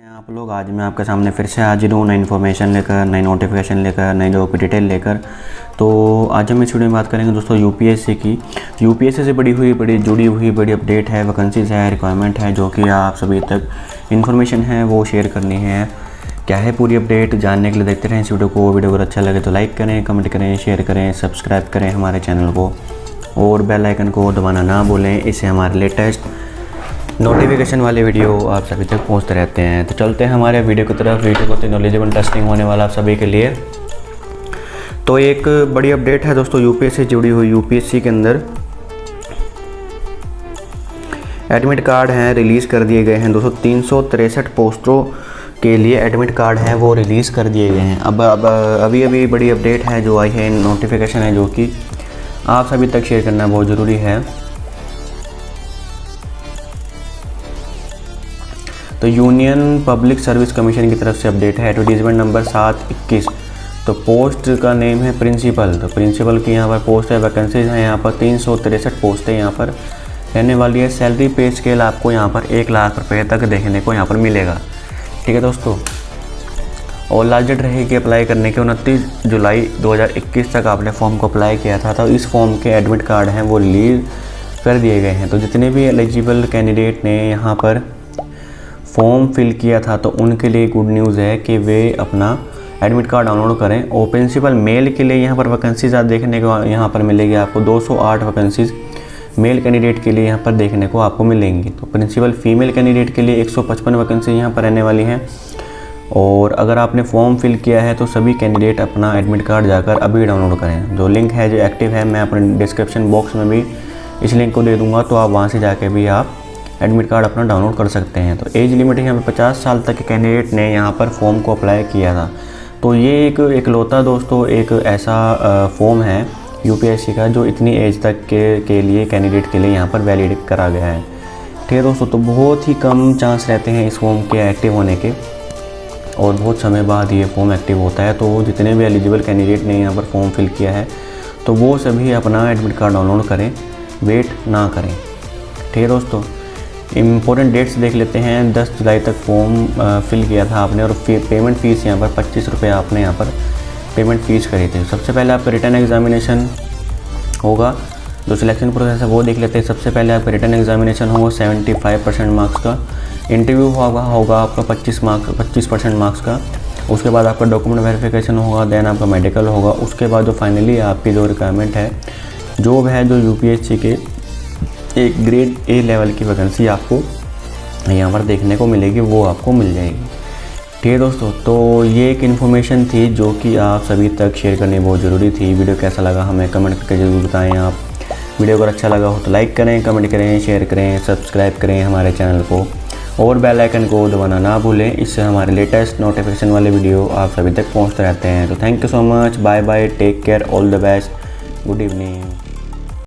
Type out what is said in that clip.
आप लोग। आज मैं आपके सामने फिर से हाजिर हूँ, नई इन्फॉर्मेशन लेकर, नई नोटिफिकेशन लेकर, नई जॉब की डिटेल लेकर। तो आज हम इस वीडियो में बात करेंगे दोस्तों यूपीएससी की। यूपीएससी से बड़ी हुई, बड़ी जुड़ी हुई, बड़ी अपडेट है वैकेंसीज है रिक्वायरमेंट है, जो कि आप सभी तक इन्फॉर्मेशन है, वो शेयर करनी है। क्या है पूरी अपडेट जानने के लिए देखते रहें इस वीडियो को। वीडियो अगर अच्छा लगे तो लाइक करें कमेंट करें शेयर करें सब्सक्राइब करें हमारे चैनल को। और बेल आइकन को दबाना ना भूलें। इससे हमारे लेटेस्ट नोटिफिकेशन वाले वीडियो आप सभी तक पहुँचते रहते हैं। तो चलते हैं हमारे वीडियो की तरफ़। वीडियो बहुत ही नॉलेजेबल टेस्टिंग होने वाला आप सभी के लिए। तो एक बड़ी अपडेट है दोस्तों यूपीएससी से जुड़ी हुई। यूपीएससी के अंदर एडमिट कार्ड हैं रिलीज़ कर दिए गए हैं। दोस्तों, तीन पोस्टों के लिए एडमिट कार्ड हैं, वो रिलीज़ कर दिए गए हैं। अब अब, अभी अभी बड़ी अपडेट है जो आई है नोटिफिकेशन है जो कि आप सभी तक शेयर करना बहुत ज़रूरी है। तो यूनियन पब्लिक सर्विस कमीशन की तरफ़ से अपडेट है एडवर्टीजमेंट नंबर सात इक्कीस। तो पोस्ट का नेम है प्रिंसिपल तो प्रिंसिपल की यहाँ पर पोस्ट है वैकेंसीज हैं यहाँ पर तीन सौ तिरसठ पोस्टें यहाँ पर। रहने वाली है सैलरी पे स्केल आपको यहाँ पर एक लाख रुपये तक देखने को यहाँ पर मिलेगा। ठीक है दोस्तों? और लास्ट डेट रहेगी अप्लाई करने के उनतीस जुलाई 2021 तक आपने फॉर्म को अप्लाई किया था तो इस फॉर्म के एडमिट कार्ड हैं वो रिलीज़ कर दिए गए हैं। तो जितने भी एलिजिबल कैंडिडेट ने यहाँ पर फॉर्म फिल किया था तो उनके लिए गुड न्यूज़ है कि वे अपना एडमिट कार्ड डाउनलोड करें। और प्रिंसिपल मेल के लिए यहाँ पर वैकेंसीज आप देखने को, यहाँ पर मिलेगी आपको 208 वैकेंसीज मेल कैंडिडेट के लिए यहाँ पर देखने को आपको मिलेंगी। तो प्रिंसिपल फीमेल कैंडिडेट के लिए 155 वैकेंसी यहाँ पर रहने वाली हैं। और अगर आपने फॉर्म फिल किया है तो सभी कैंडिडेट अपना एडमिट कार्ड जाकर अभी डाउनलोड करें। जो लिंक है, जो एक्टिव है, मैं अपने डिस्क्रिप्शन बॉक्स में भी इस लिंक को दे दूँगा तो आप वहाँ से जाके भी आप एडमिट कार्ड अपना डाउनलोड कर सकते हैं। तो एज लिमिट यहाँ पर पचास साल तक के कैंडिडेट ने यहाँ पर फॉर्म को अप्लाई किया था। तो ये एक इकलौता दोस्तों एक ऐसा फॉर्म है यूपीएससी का जो इतनी एज तक के के लिए कैंडिडेट के लिए यहाँ पर वैलिड करा गया है। ठीक है दोस्तों तो बहुत ही कम चांस रहते हैं इस फॉर्म के एक्टिव होने के और बहुत समय बाद ये फॉर्म एक्टिव होता है। तो जितने भी एलिजिबल कैंडिडेट ने यहाँ पर फॉर्म फिल किया है तो वो सभी अपना एडमिट कार्ड डाउनलोड करें वेट ना करें। ठीक है दोस्तों इम्पोर्टेंट डेट्स देख लेते हैं। 10 जुलाई तक फॉर्म फिल किया था आपने और फ़ी, पेमेंट फ़ीस यहाँ पर पच्चीस रुपये आपने यहाँ पर पेमेंट फ़ीस करी थी। सबसे पहले आपका रिटर्न एग्जामिनेशन होगा। जो सिलेक्शन प्रोसेस है वो देख लेते हैं। सबसे पहले आपका रिटर्न एग्जामिनेशन होगा 75 परसेंट मार्क्स का। इंटरव्यू होगा होगा आपका 25 मार्क्स 25 परसेंट मार्क्स का। उसके बाद आपका डॉक्यूमेंट वेरिफिकेशन होगा देन आपका मेडिकल होगा। उसके बाद जो फाइनली आपकी जो रिक्वायरमेंट है जॉब है जो यू के एक ग्रेड ए लेवल की वैकेंसी आपको यहाँ पर देखने को मिलेगी, वो आपको मिल जाएगी। ठीक है दोस्तों तो ये एक इन्फॉर्मेशन थी जो कि आप सभी तक शेयर करनी बहुत ज़रूरी थी। वीडियो कैसा लगा हमें कमेंट करके ज़रूर बताएँ आप। वीडियो अगर अच्छा लगा हो तो लाइक करें कमेंट करें शेयर करें सब्सक्राइब करें हमारे चैनल को। और बेल आइकन को दबाना ना भूलें, इससे हमारे लेटेस्ट नोटिफिकेशन वाले वीडियो आप सभी तक पहुँचते रहते हैं। तो thank you so much bye bye take care all the best good evening